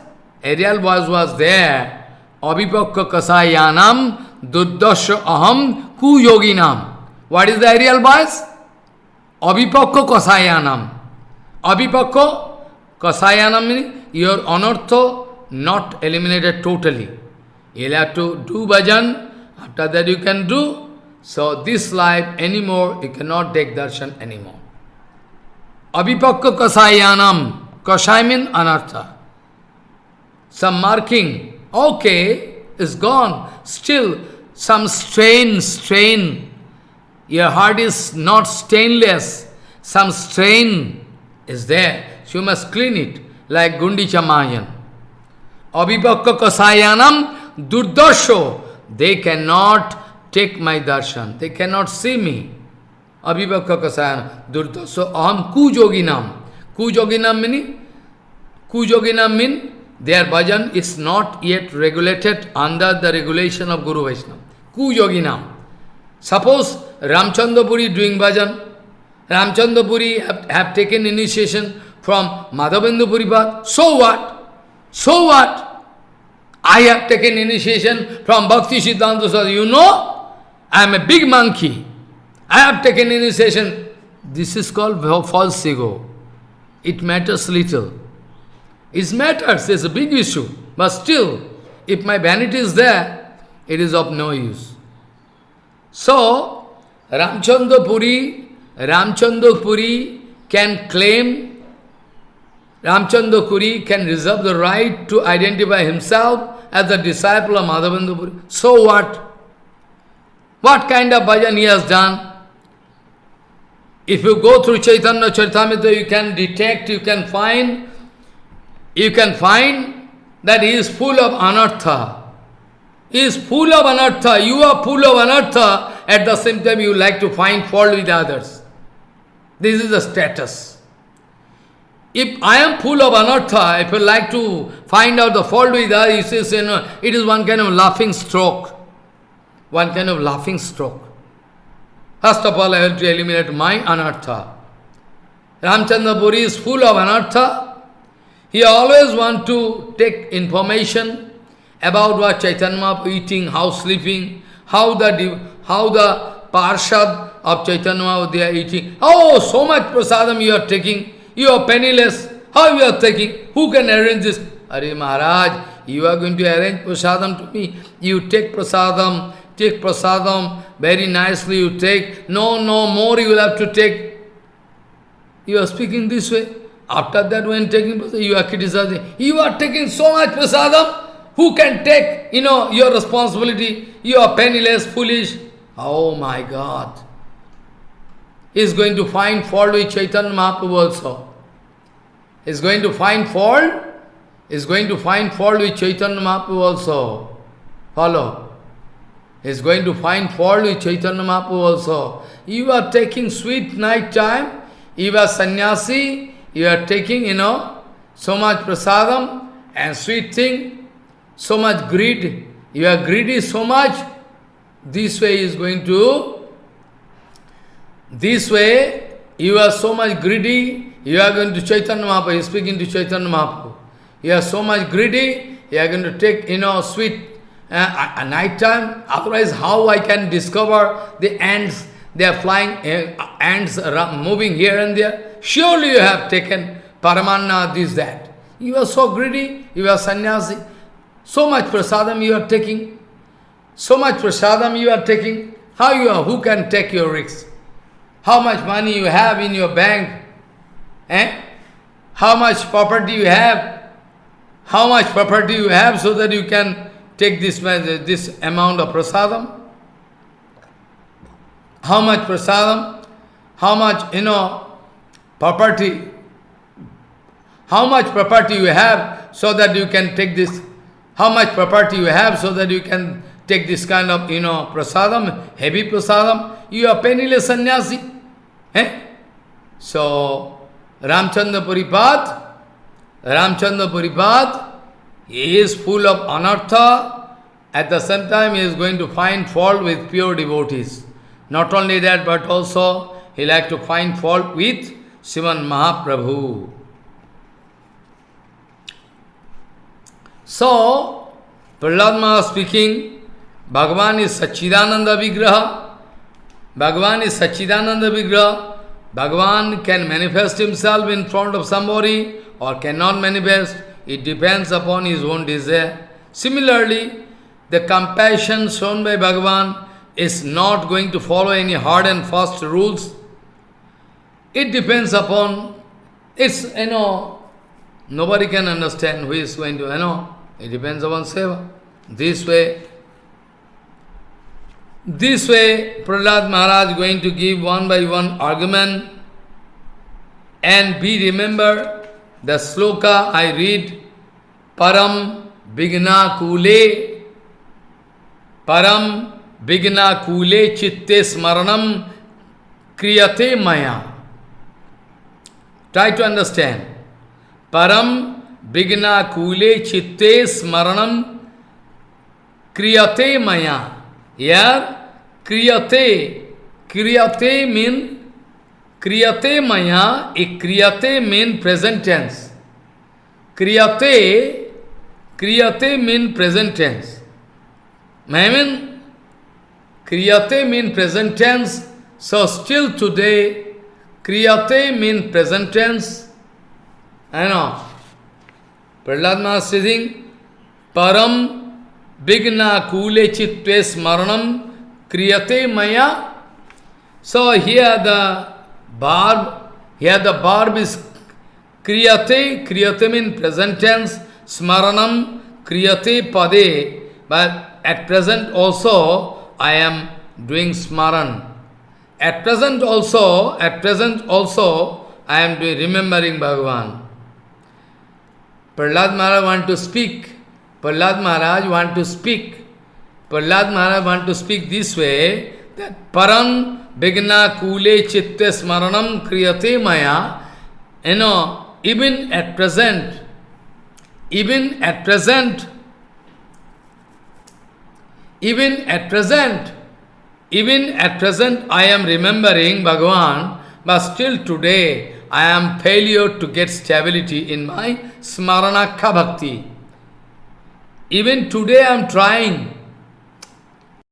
Aerial voice was there. Abhipakka kasayanam duddasya aham ku yoginam. What is the aerial voice? Abhipakka kasayanam. Abhipakka kasayanam means your anartha not eliminated totally. You'll have to do bhajan, after that you can do. So this life anymore, you cannot take darshan anymore. Abhipakka kasayanam. Kasai means anartha. Some marking, okay, is gone. Still, some strain, strain. Your heart is not stainless. Some strain is there. So you must clean it, like Gundicha Marjan. Abhipakka kasayanam durdasho. They cannot take my darshan. They cannot see me. Abhivakka kasayana durta. So aham kujoginam. Kujoginam meaning? Kujoginam mean their bhajan is not yet regulated under the regulation of Guru Vaishnava. Kujoginam. Suppose Ramchandapuri doing bhajan. Ramchandapuri have, have taken initiation from Madhavendra Puripad. So what? So what? I have taken initiation from Bhakti Siddhanta Saraswati. You know, I am a big monkey. I have taken initiation. This is called false ego. It matters little. It matters, it's a big issue. But still, if my vanity is there, it is of no use. So, Ramchandra Puri, Ramchandra Puri can claim, Ramchandra Puri can reserve the right to identify himself as the disciple of Madhavendra Puri. So what? What kind of bhajan he has done? If you go through Chaitanya Charitamrita, you can detect, you can find, you can find that he is full of anartha. He is full of anartha. You are full of anartha. At the same time, you like to find fault with others. This is the status. If I am full of anartha, if you like to find out the fault with others, you say, you know, it is one kind of laughing stroke. One kind of laughing stroke. First of all, I have to eliminate my anartha. Ramchandra Puri is full of anartha. He always want to take information about what Chaitanya Mahaprabhu eating, how sleeping, how the how the parshad of Chaitanya Mahaprabhu they are eating. Oh, so much prasadam you are taking. You are penniless. How you are taking? Who can arrange this? Are Maharaj, you are going to arrange prasadam to me. You take prasadam, take prasadam, very nicely you take. No, no, more you will have to take. You are speaking this way. After that, when taking prasadam, you are criticizing. You are taking so much prasadam. Who can take, you know, your responsibility? You are penniless, foolish. Oh my God. He is going to find fault with Chaitanya Mahaprabhu also. He is going to find fault. He is going to find fault with Chaitanya Mahaprabhu also. Follow He is going to find fault with Chaitanya Mahaprabhu also. You are taking sweet night time, you are sannyasi, you are taking, you know, so much prasadam and sweet thing, so much greed, you are greedy so much, this way is going to, this way, you are so much greedy, you are going to Chaitanya Mahaprabhu, speaking to Chaitanya Mahaprabhu. You are so much greedy, you are going to take, you know, sweet uh, at night time, otherwise how I can discover the ants, they are flying, uh, ants moving here and there. Surely you have taken paramanna, this, that. You are so greedy, you are sannyasi. So much prasadam you are taking. So much prasadam you are taking. How you are, who can take your risks? How much money you have in your bank? Eh? How much property you have? How much property you have so that you can take this, this amount of prasadam. How much prasadam? How much, you know, property? How much property you have so that you can take this? How much property you have so that you can take this kind of, you know, prasadam, heavy prasadam? You are penniless sannyasi. Eh? So, Ramchandra Puripad, Ramchandra Puripad, he is full of anartha, at the same time he is going to find fault with pure devotees. Not only that, but also he like to find fault with Sivan Mahaprabhu. So, Prahlad speaking, Bhagavan is Sachidananda Vigraha. Bhagavan is Sachidananda Vigraha. Bhagavan can manifest himself in front of somebody or cannot manifest. It depends upon his own desire. Similarly, the compassion shown by Bhagavan is not going to follow any hard and fast rules. It depends upon, it's, you know, nobody can understand who is going to, you know, it depends upon seva. This way, this way, Prahlad Maharaj is going to give one by one argument and be remember the sloka I read, Param Vigna Kule, Param Vigna Kule Chitte Smaranam Kriyate Maya. Try to understand. Param Vigna Kule Chitte Smaranam Kriyate Maya. Here, Kriyate, Kriyate means Kriyate maya, a kriyate mean present tense. Kriyate, kriyate mean present tense. Kriyate mean present tense, so still today, kriyate mean present tense. I know. Prahlad Maharaj param vigna kule chitte smaranam kriyate maya. So here the verb, here the verb is kriyate, kriyate means present tense, smaranam kriyate pade, but at present also I am doing smaran. At present also, at present also, I am remembering Bhagavan. Prahlad Maharaj want to speak. Prahlad Maharaj want to speak. Prahlad Maharaj want to speak this way, that param vigna kule chitte smaranam kriyate maya. You know, even at present, even at present, even at present, even at present I am remembering Bhagavan, but still today I am failure to get stability in my smaranakha bhakti. Even today I am trying,